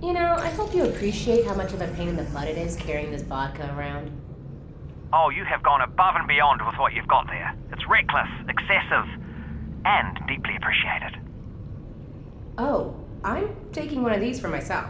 You know, I hope you appreciate how much of a pain in the butt it is carrying this vodka around. Oh, you have gone above and beyond with what you've got there. It's reckless, excessive, and deeply appreciated. Oh, I'm taking one of these for myself.